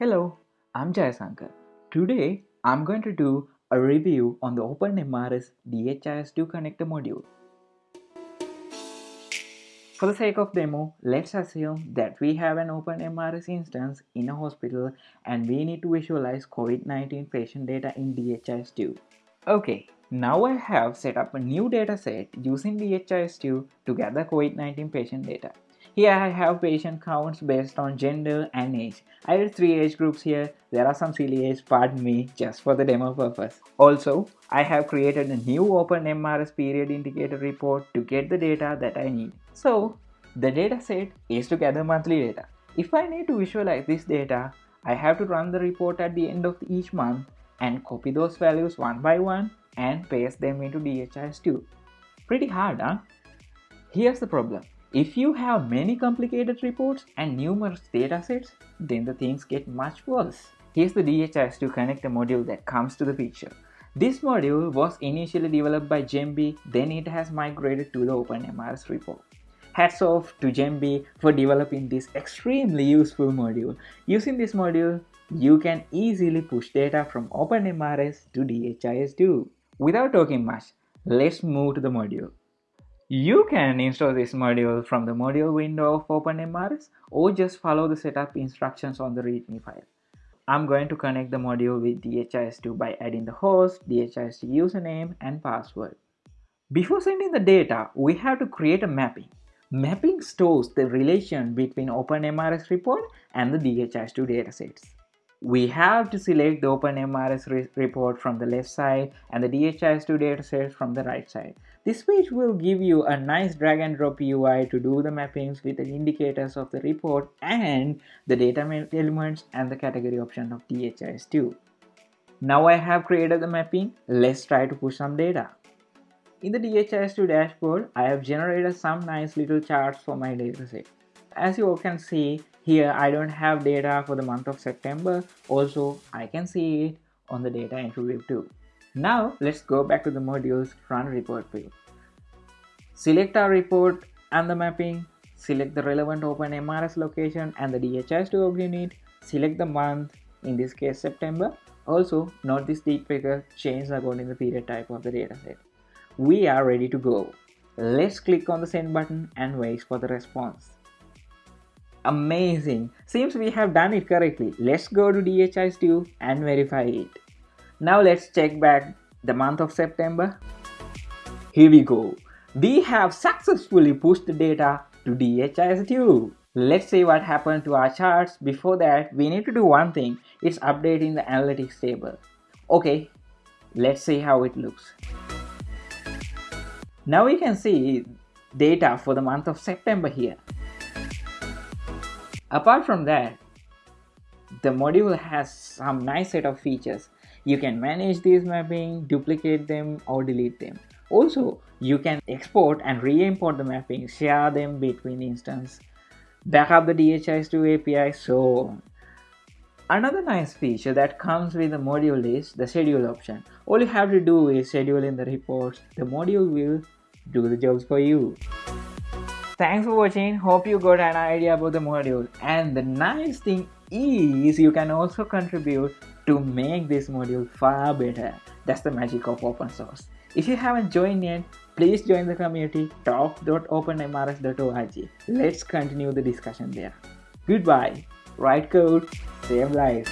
Hello, I'm Jayasankar. Today, I'm going to do a review on the OpenMRS DHIS2 connector module. For the sake of demo, let's assume that we have an OpenMRS instance in a hospital and we need to visualize COVID-19 patient data in DHIS2. Okay, now I have set up a new dataset using DHIS2 to gather COVID-19 patient data. Here I have patient counts based on gender and age. I did three age groups here. There are some silly age, pardon me, just for the demo purpose. Also, I have created a new open MRS period indicator report to get the data that I need. So, the dataset is to gather monthly data. If I need to visualize this data, I have to run the report at the end of each month and copy those values one by one and paste them into DHIS2. Pretty hard, huh? Here's the problem. If you have many complicated reports and numerous datasets, then the things get much worse. Here's the DHIS2 connector module that comes to the picture. This module was initially developed by Jembi, then it has migrated to the OpenMRS report. Hats off to Jembi for developing this extremely useful module. Using this module, you can easily push data from OpenMRS to DHIS2. Without talking much, let's move to the module. You can install this module from the module window of OpenMRS or just follow the setup instructions on the README file. I'm going to connect the module with DHIS2 by adding the host, DHIS2 username and password. Before sending the data, we have to create a mapping. Mapping stores the relation between OpenMRS report and the DHIS2 datasets we have to select the OpenMRS re report from the left side and the DHIS2 dataset from the right side. This page will give you a nice drag and drop UI to do the mappings with the indicators of the report and the data elements and the category option of DHIS2. Now I have created the mapping, let's try to push some data. In the DHIS2 dashboard, I have generated some nice little charts for my dataset. As you can see, here I don't have data for the month of September. Also, I can see it on the data entry view too. Now, let's go back to the module's run report view. Select our report and the mapping. Select the relevant open MRS location and the DHIS2 org unit. Select the month, in this case September. Also, note this deep figure change according to the period type of the dataset. We are ready to go. Let's click on the send button and wait for the response. Amazing! Seems we have done it correctly. Let's go to DHIS2 and verify it. Now let's check back the month of September. Here we go. We have successfully pushed the data to DHIS2. Let's see what happened to our charts. Before that, we need to do one thing. It's updating the analytics table. Okay, let's see how it looks. Now we can see data for the month of September here. Apart from that, the module has some nice set of features. You can manage these mapping, duplicate them or delete them. Also, you can export and re-import the mapping, share them between instances, backup the DHIS2 API, so. Another nice feature that comes with the module is the schedule option. All you have to do is schedule in the reports. The module will do the jobs for you. Thanks for watching. Hope you got an idea about the module. And the nice thing is you can also contribute to make this module far better. That's the magic of open source. If you haven't joined yet, please join the community talk.openmrs.org. Let's continue the discussion there. Goodbye. Write code, save lives.